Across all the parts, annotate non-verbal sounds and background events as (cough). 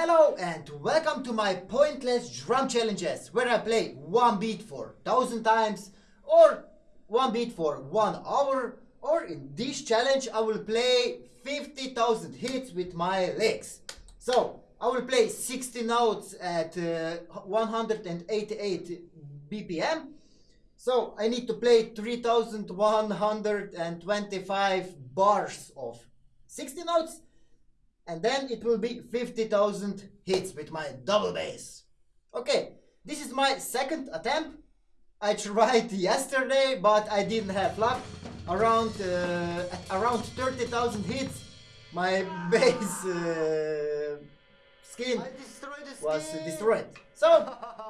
Hello and welcome to my pointless drum challenges where I play one beat for thousand times or one beat for one hour or in this challenge I will play 50,000 hits with my legs. So I will play 60 notes at uh, 188 BPM. So I need to play 3,125 bars of 60 notes and then it will be 50,000 hits with my double bass. Okay, this is my second attempt. I tried (laughs) yesterday, but I didn't have luck. Around uh, around 30,000 hits, my (laughs) bass uh, skin was destroyed. So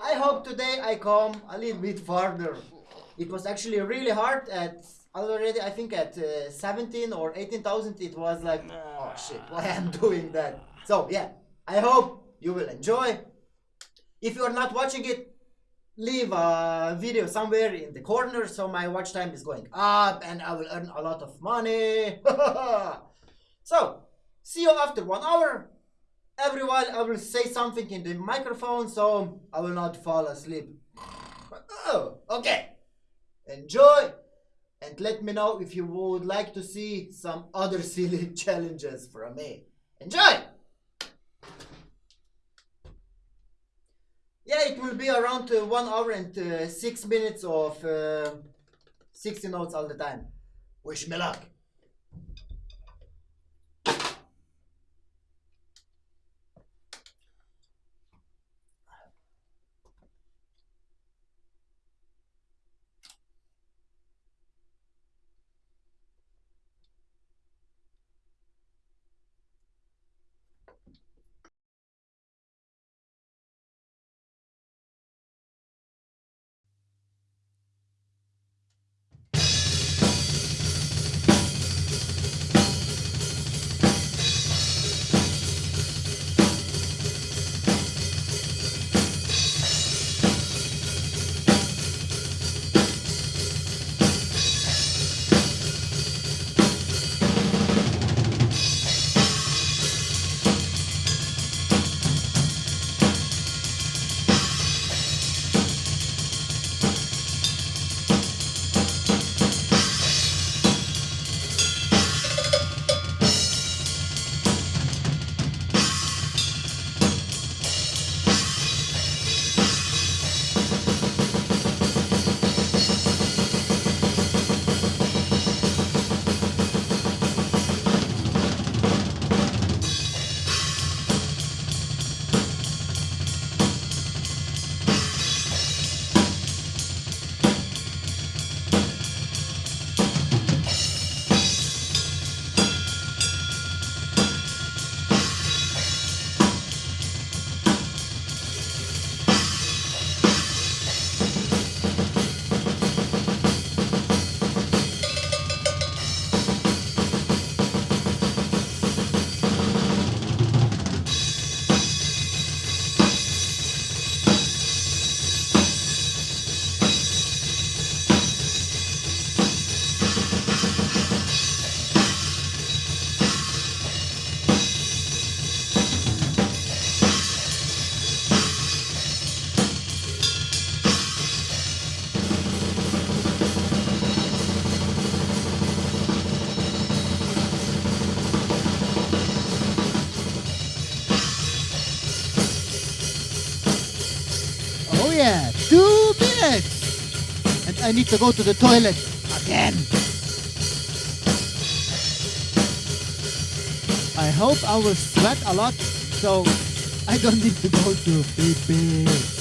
I hope today I come a little bit farther. It was actually really hard at already I think at uh, 17 or 18,000 it was like oh shit why I'm (laughs) doing that? So yeah I hope you will enjoy. If you are not watching it leave a video somewhere in the corner so my watch time is going up and I will earn a lot of money. (laughs) So see you after one hour. Every while I will say something in the microphone so I will not fall asleep. (sighs) Oh okay. Enjoy and let me know if you would like to see some other (laughs) silly challenges from me. Enjoy! Yeah, it will be around uh, 1 hour and uh, 6 minutes of uh, 60 notes all the time. Wish me luck! I need to go to the toilet again. I hope I will sweat a lot so I don't need to go to pee pee.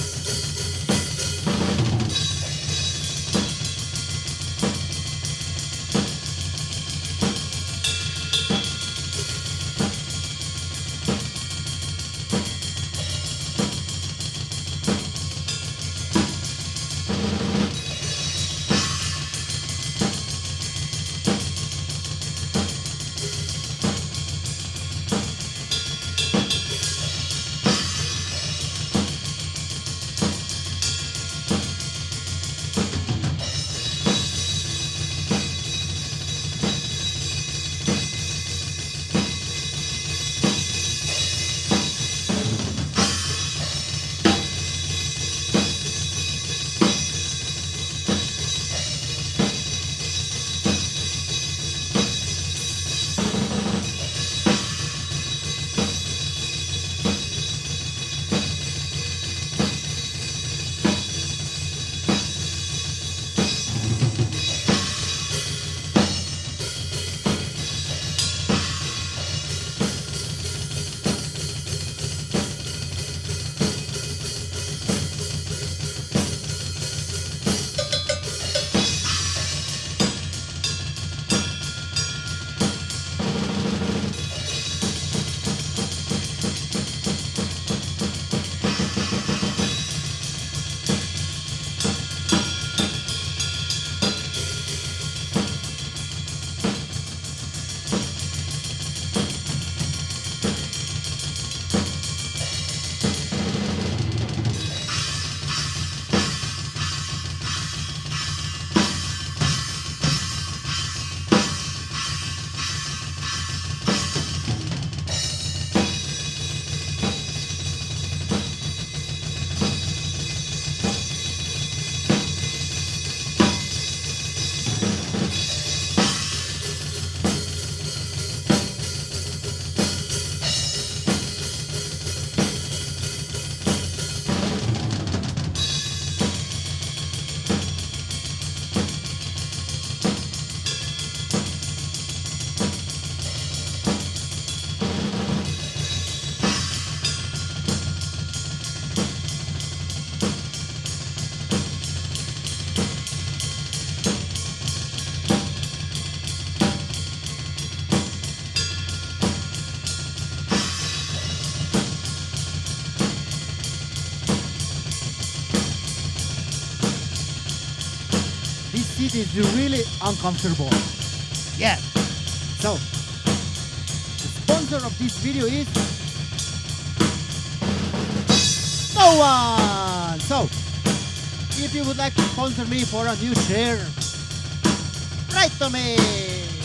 Is really uncomfortable. Yeah. So, the sponsor of this video is no one. So, if you would like to sponsor me for a new chair, write to me.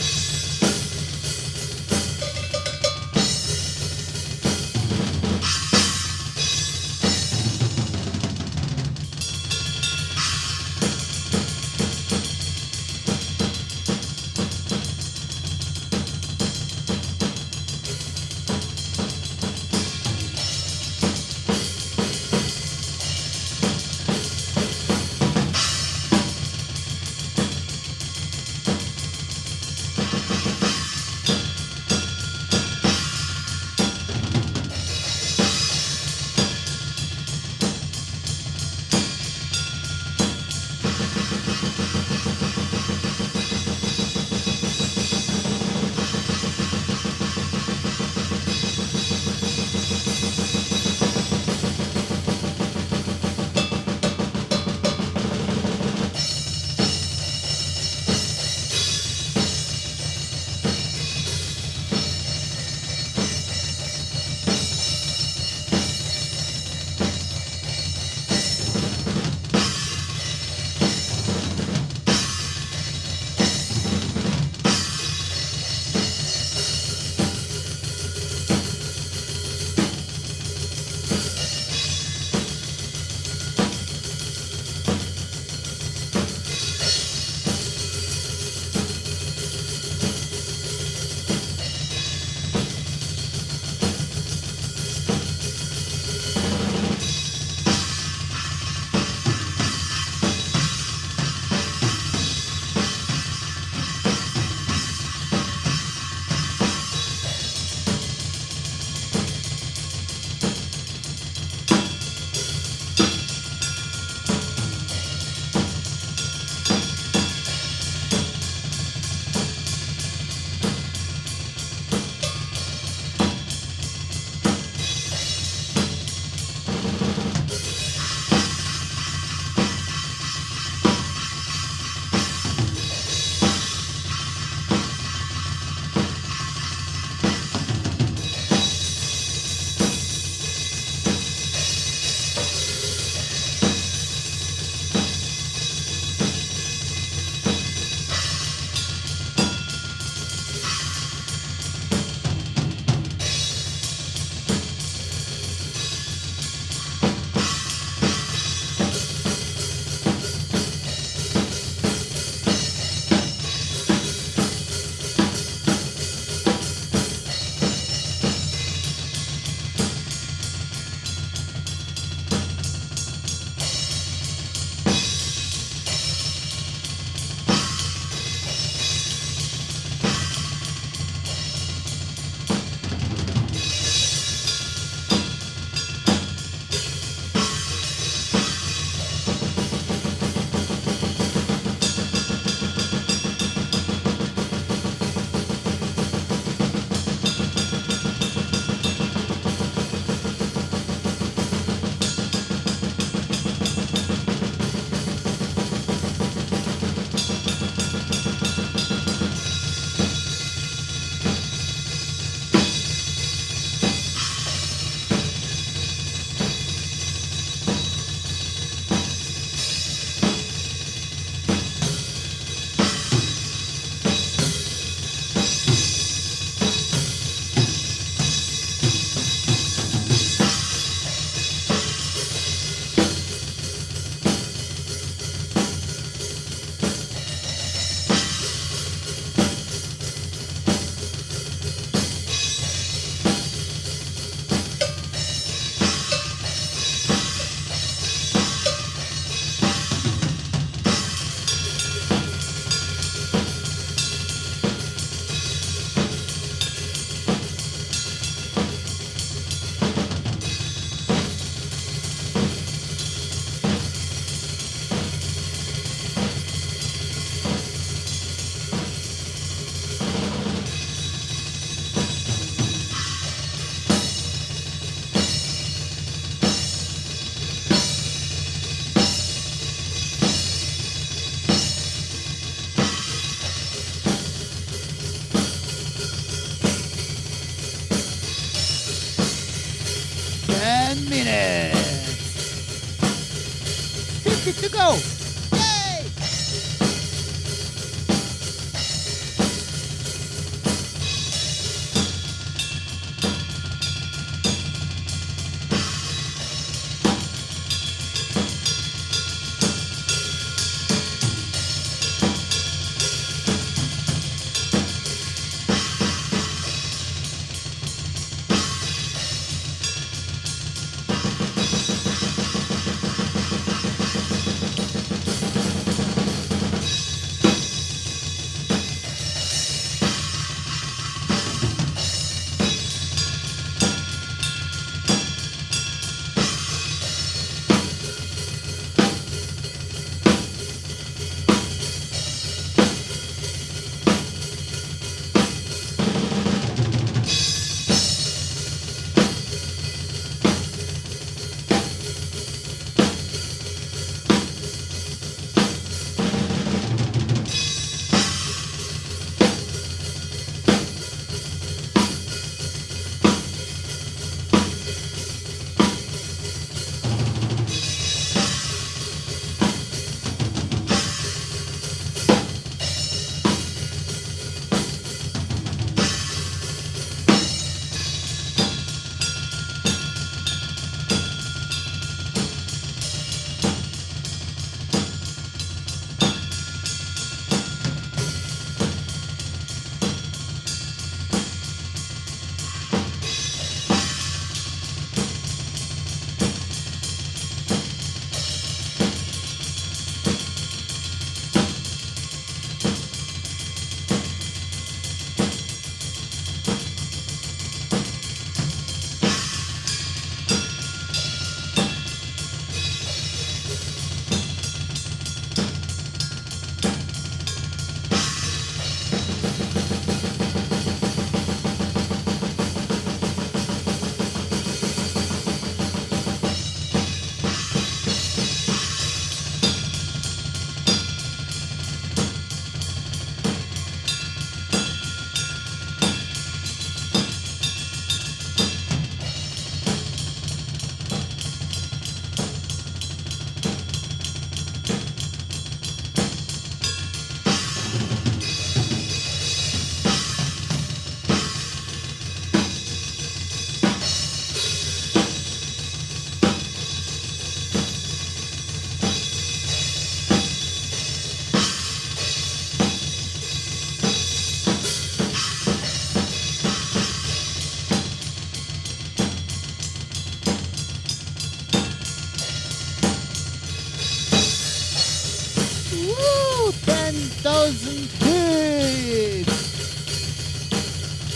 10,000 hits!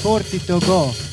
40 to go.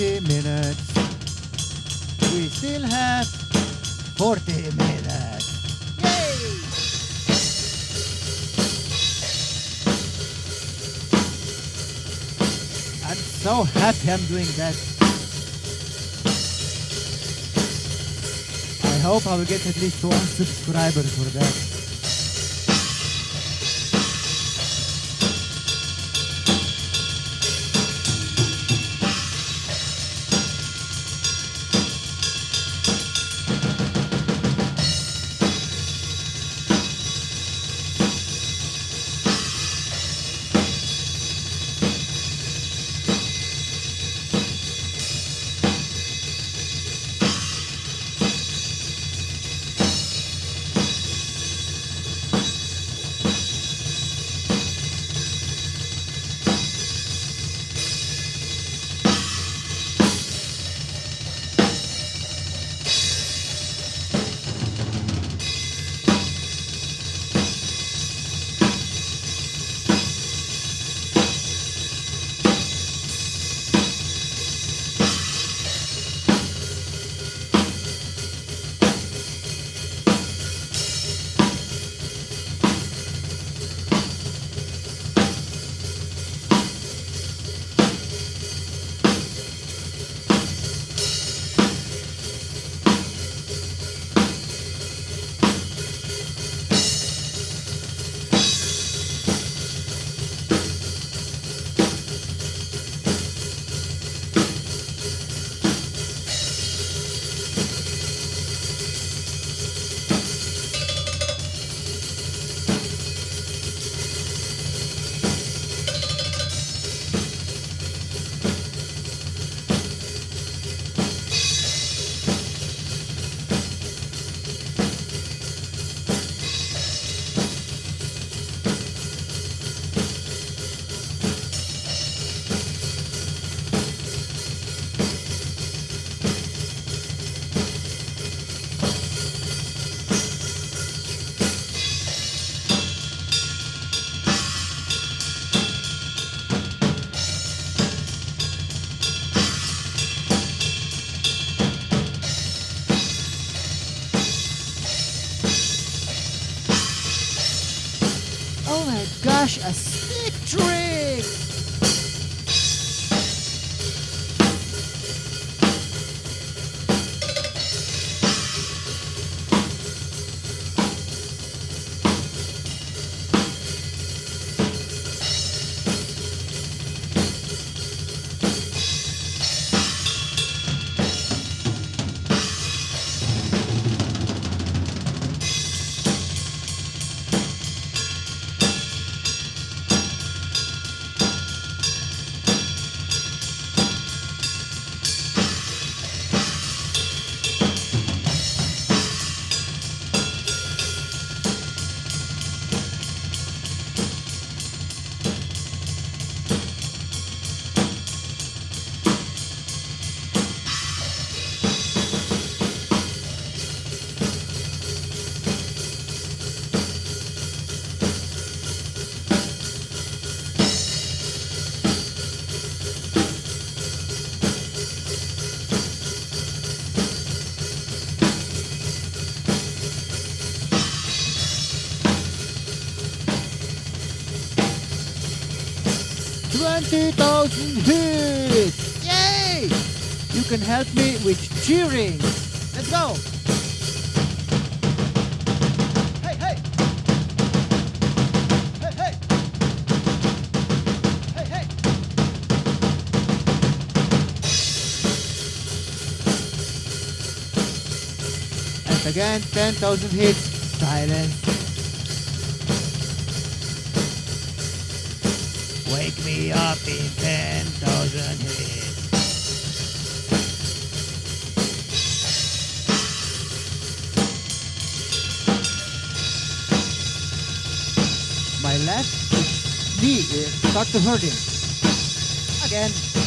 20 minutes. We still have 40 minutes. Yay! I'm so happy I'm doing that. I hope I will get at least one subscriber for that. 20,000 hits! Yay! You can help me with cheering. Let's go! Hey, hey! Hey, hey! Hey, hey! And again, 10,000 hits. Silence. Up in 10,000 hits. My left knee uh, start to hurting. Again.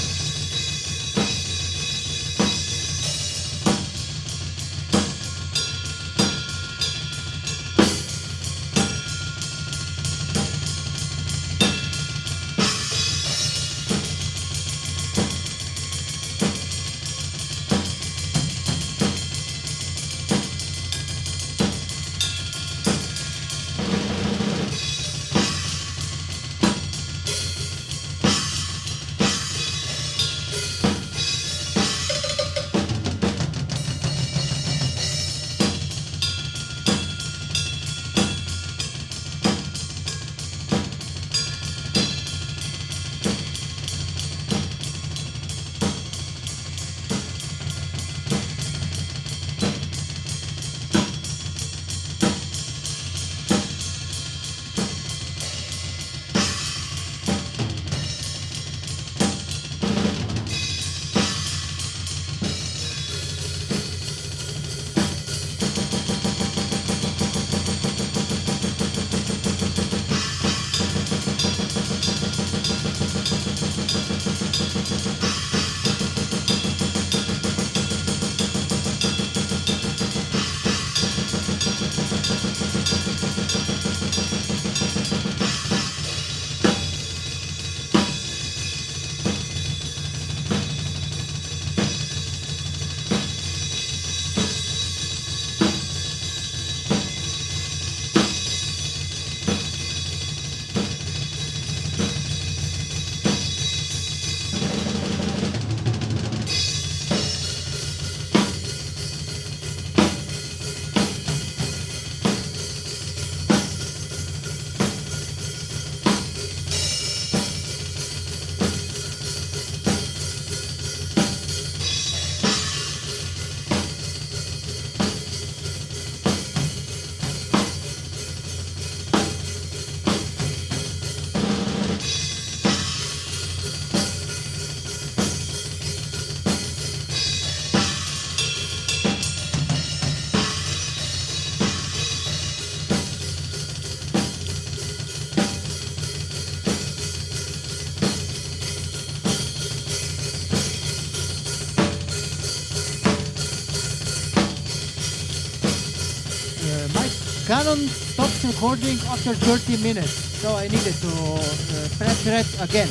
Recording after 30 minutes, so I needed to uh, press red again.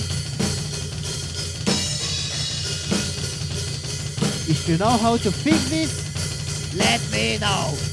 If you know how to fix this, let me know.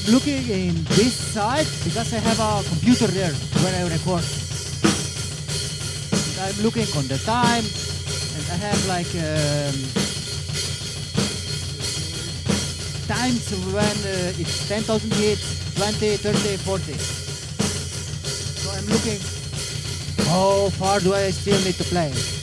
I'm looking in this side because I have a computer there where I record. And I'm looking on the time and I have like um, times when uh, it's 10,000 hits, 20, 30, 40. So I'm looking how far do I still need to play.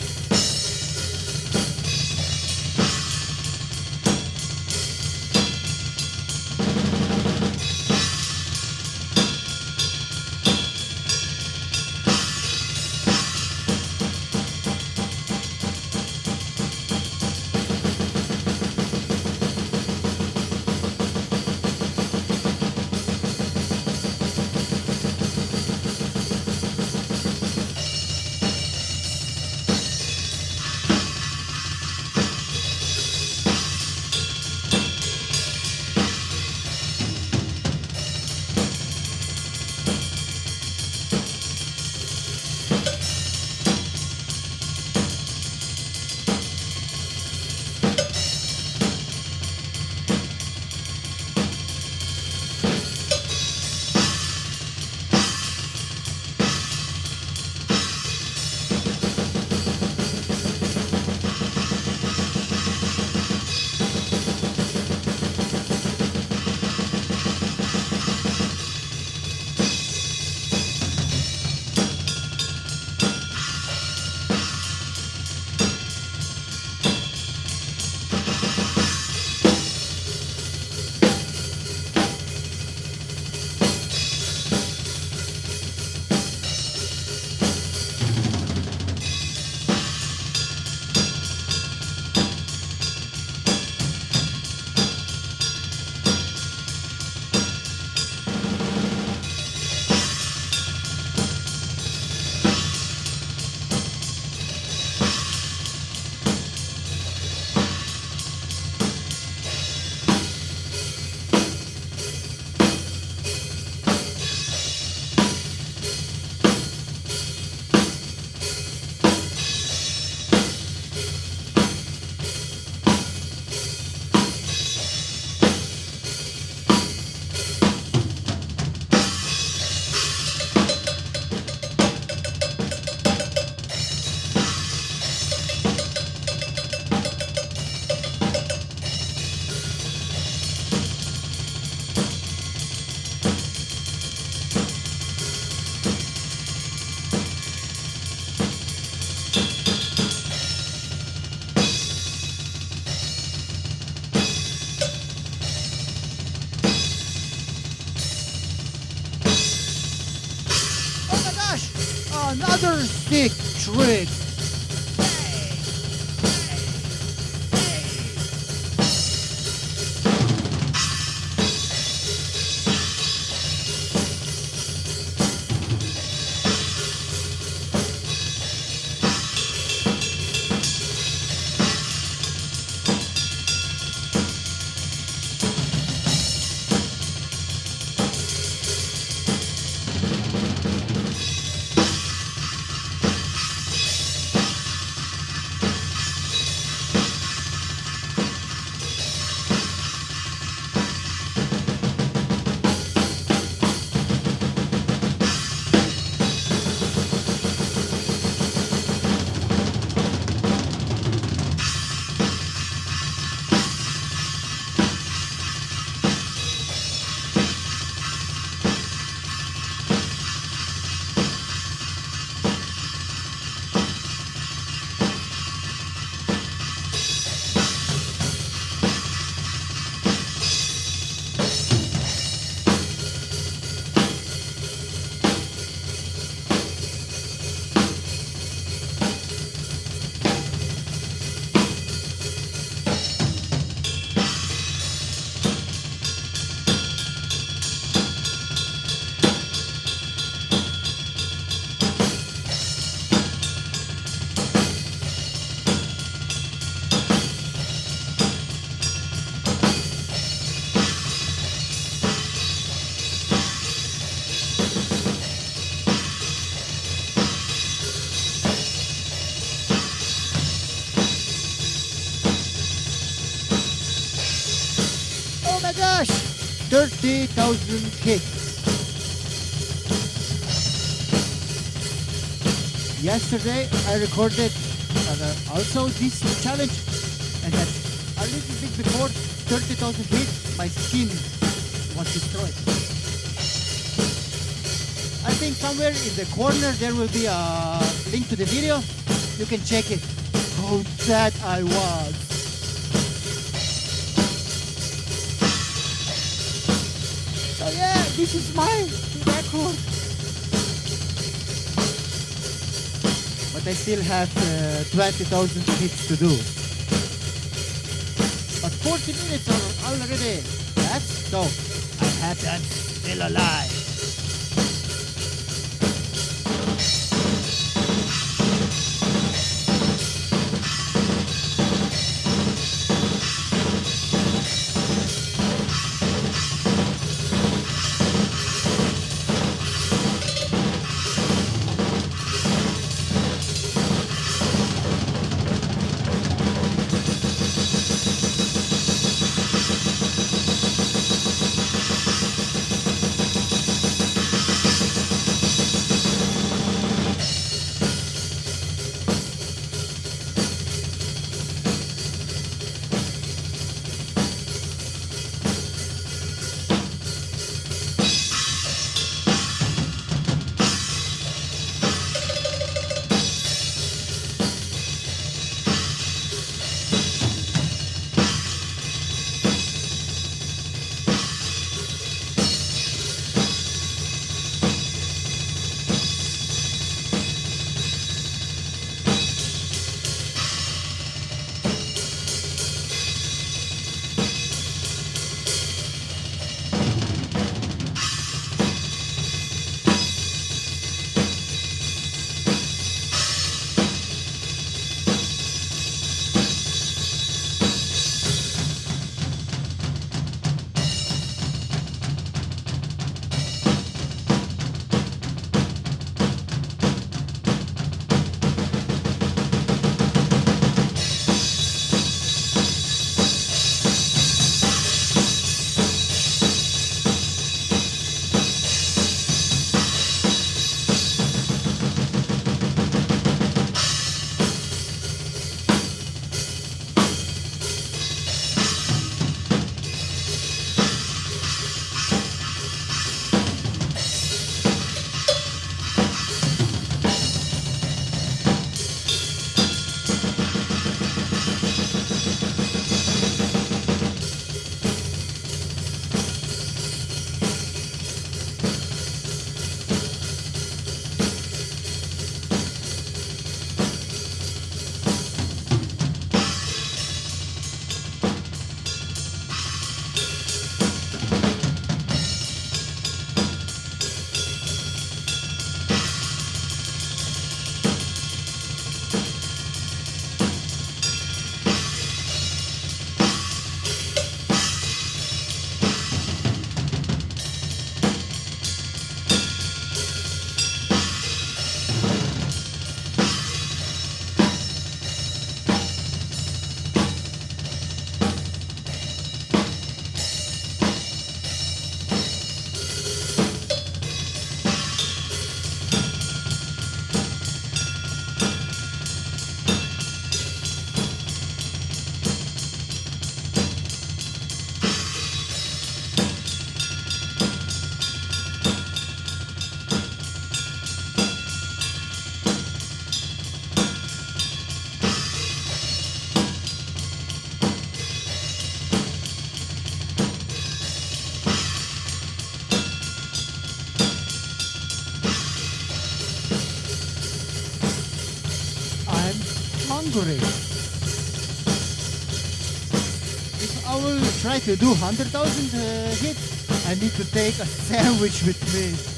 30,000 hits. Yesterday I recorded uh, also this challenge and at a little bit before 30,000 hits my skin was destroyed. I think somewhere in the corner there will be a link to the video. You can check it. How sad I was. This is my record. But I still have uh, 20,000 hits to do. But 40 minutes are already. That's so. I'm happy I'm still alive. If I will try to do 100,000 uh, hits, I need to take a sandwich with me.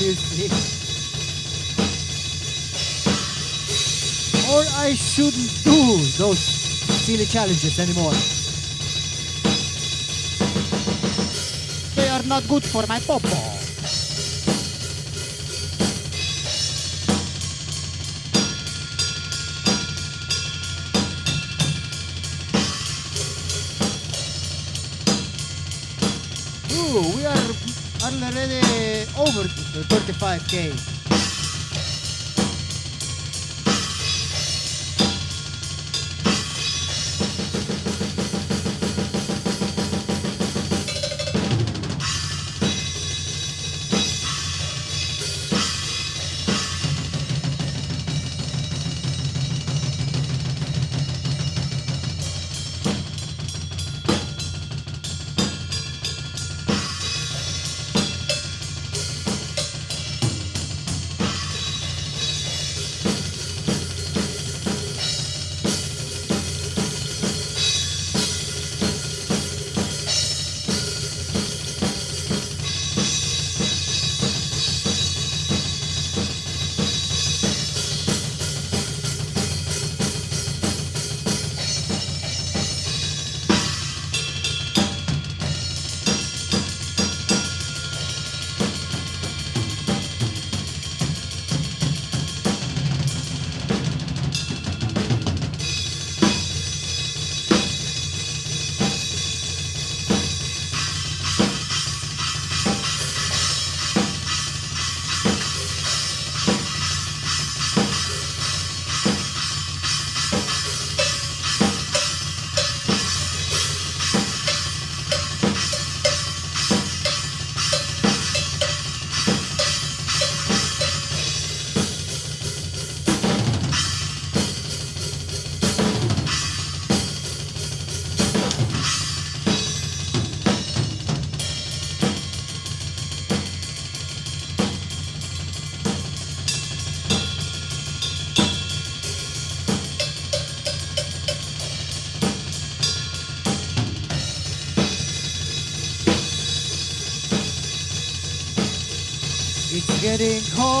Music. Or I shouldn't do those silly challenges anymore. They are not good for my popo. Ooh, we are already over the 35k. It's getting hot here.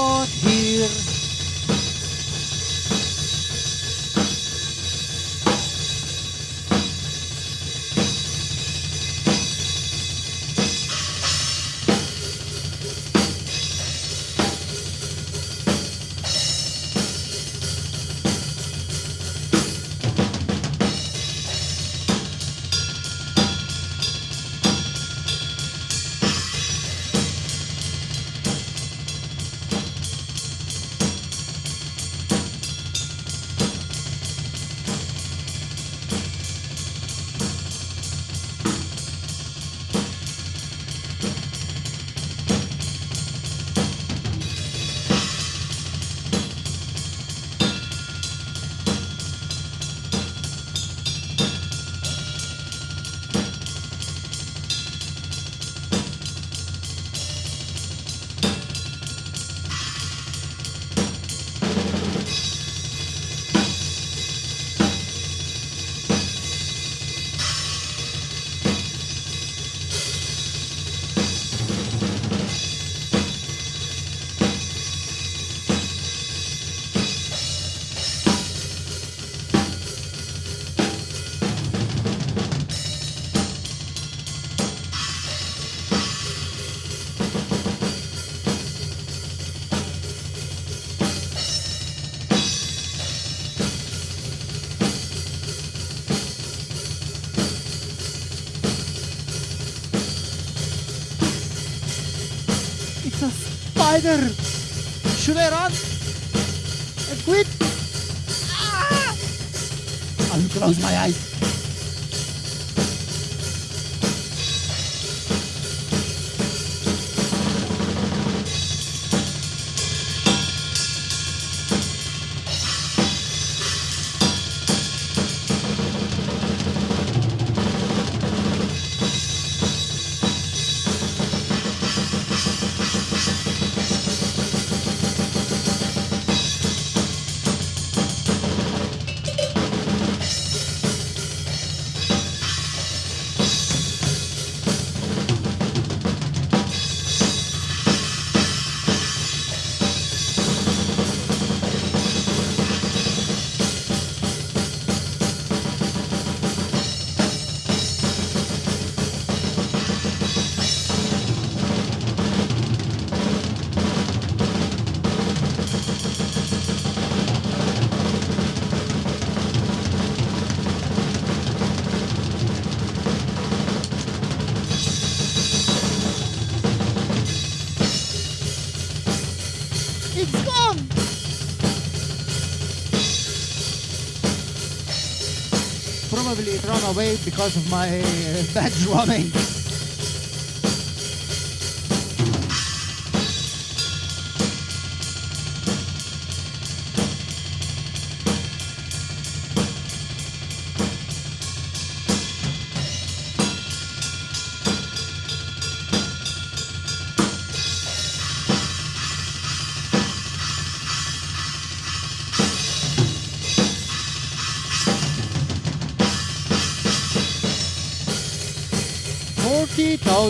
Should I run? And quit? Ah! I will close my eyes. It run away because of my uh, (laughs) bad drumming.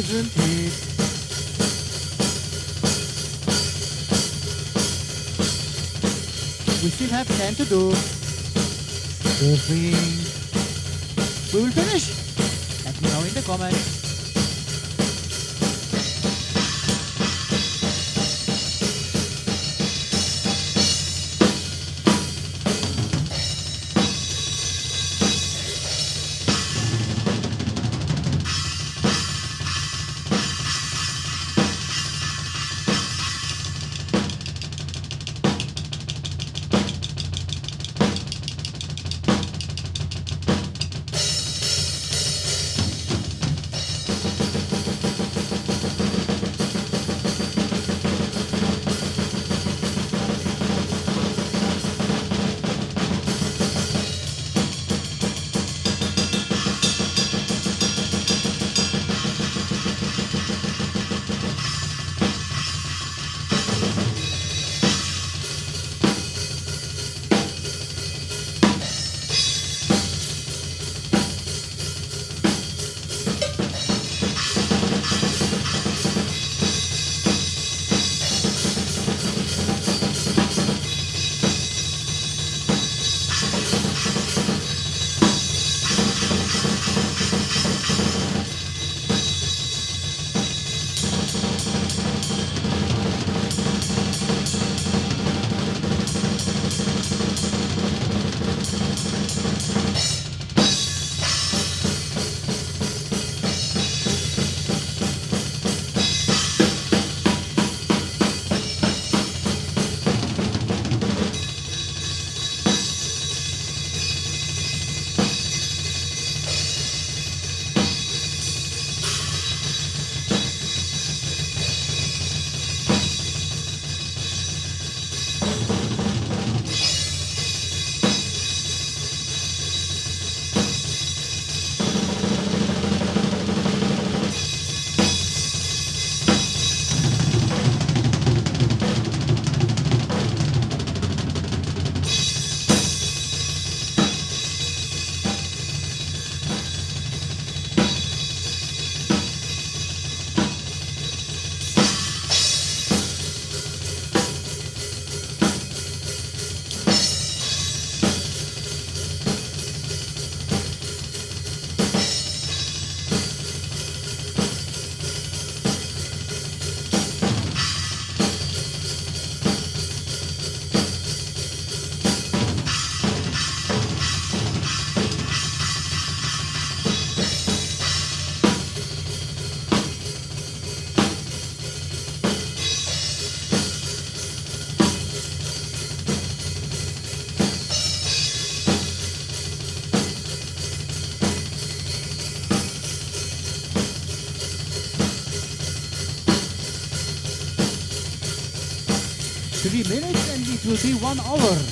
Thousand. We still have ten to do. Hoping we will finish. Let me know in the comments. Minutes and it will be one hour.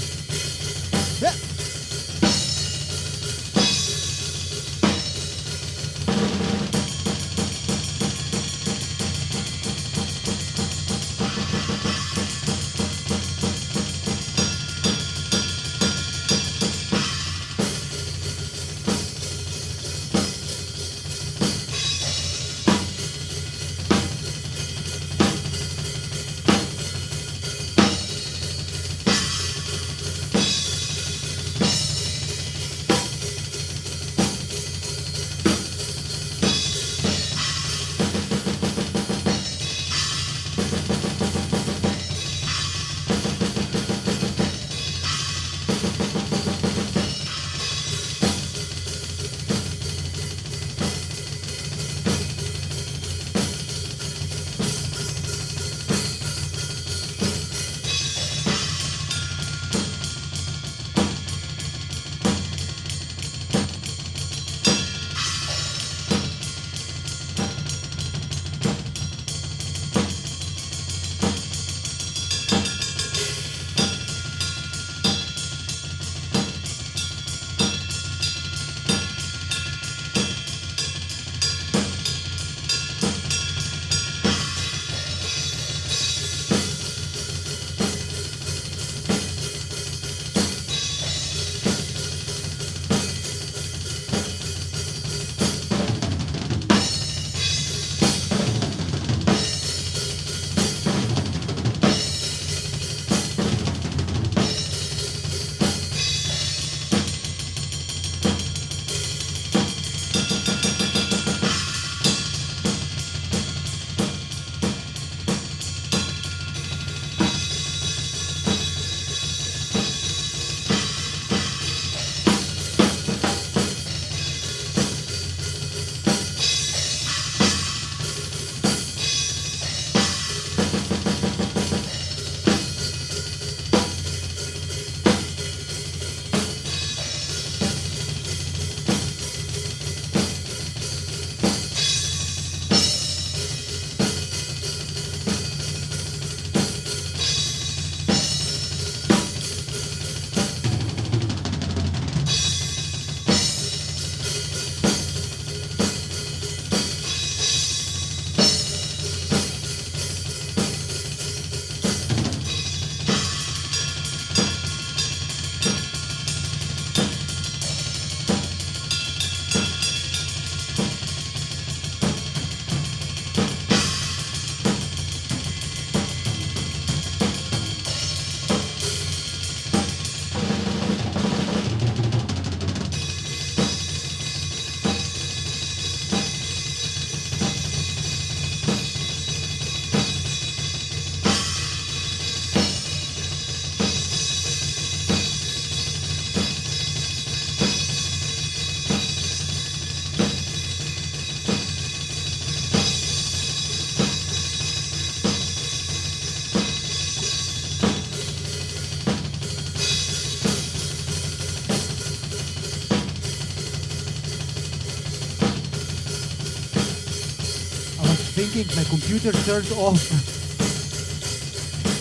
Thinking my computer turned off.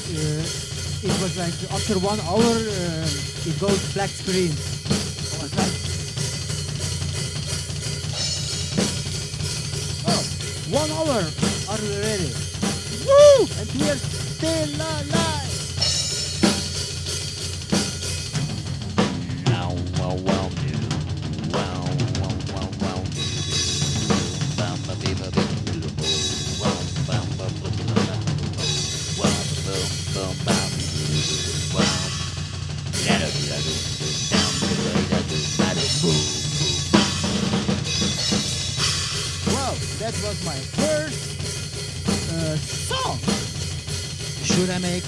Uh, it was like after one hour, uh, it goes black screen. Was like, oh, one hour, are ready? Woo! And we are still alive.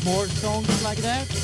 More songs like that?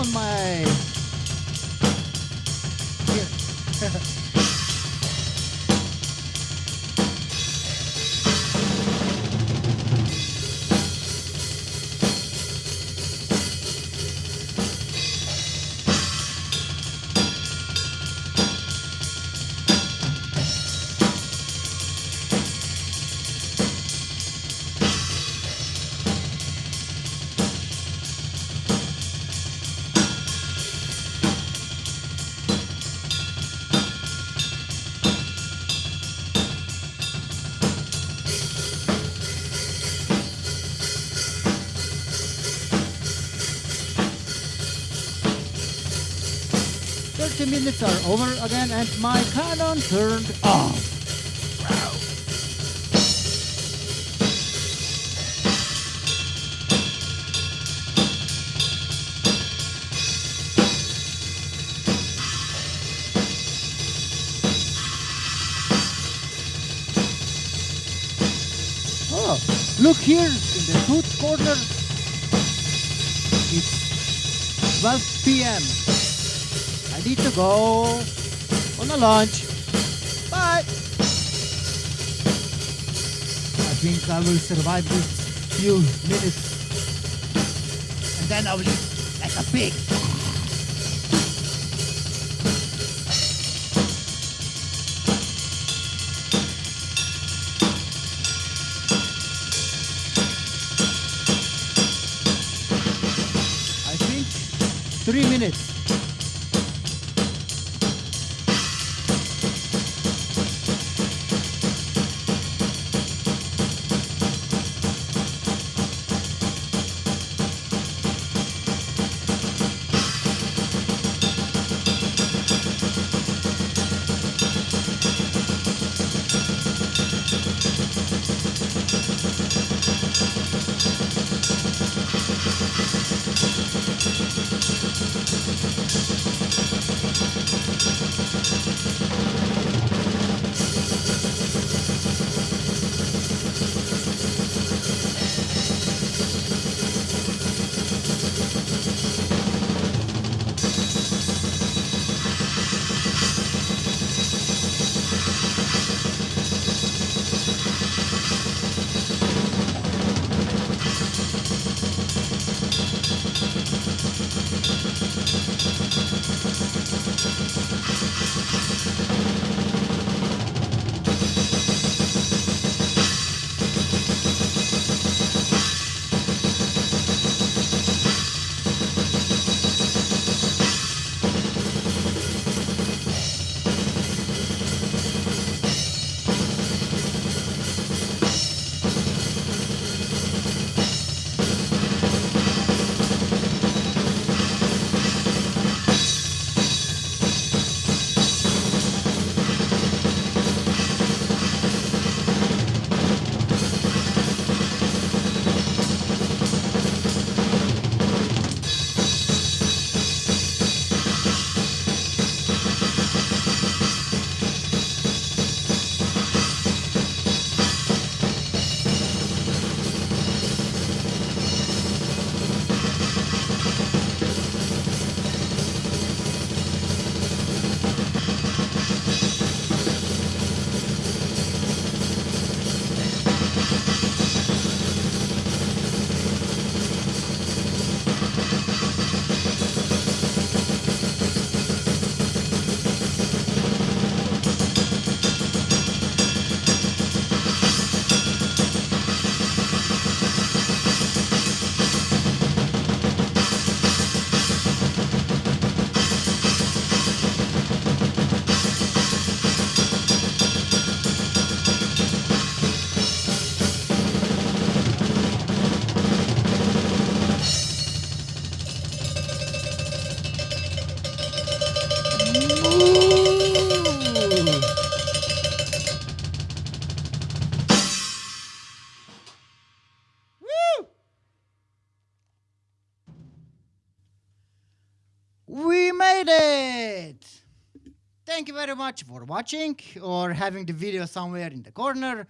On my. Minutes are over again, and my Canon turned off. Go on a lunch. Bye. I think I will survive this few minutes. And then I will eat like a pig. I think three minutes. Watching or having the video somewhere in the corner.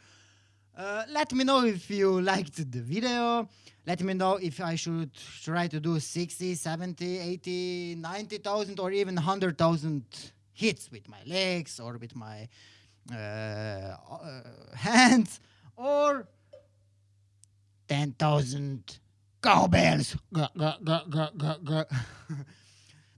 Uh, let me know if you (laughs) liked the video. Let me know if I should try to do 60, 70, 80, 90,000 or even 100,000 hits with my legs or with my uh, uh, (laughs) hands or 10,000 cowbells. (laughs)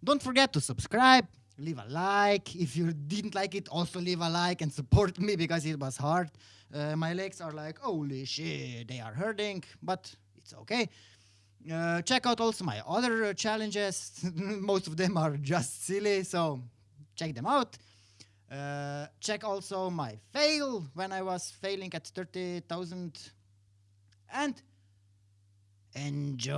Don't forget to subscribe, leave a like. If you didn't like it, also leave a like and support me because it was hard. Uh, my legs are like, holy shit, they are hurting, but it's okay. Uh, check out also my other uh, challenges. (laughs) Most of them are just silly, so check them out. Uh, check also my fail when I was failing at 30,000 and enjoy.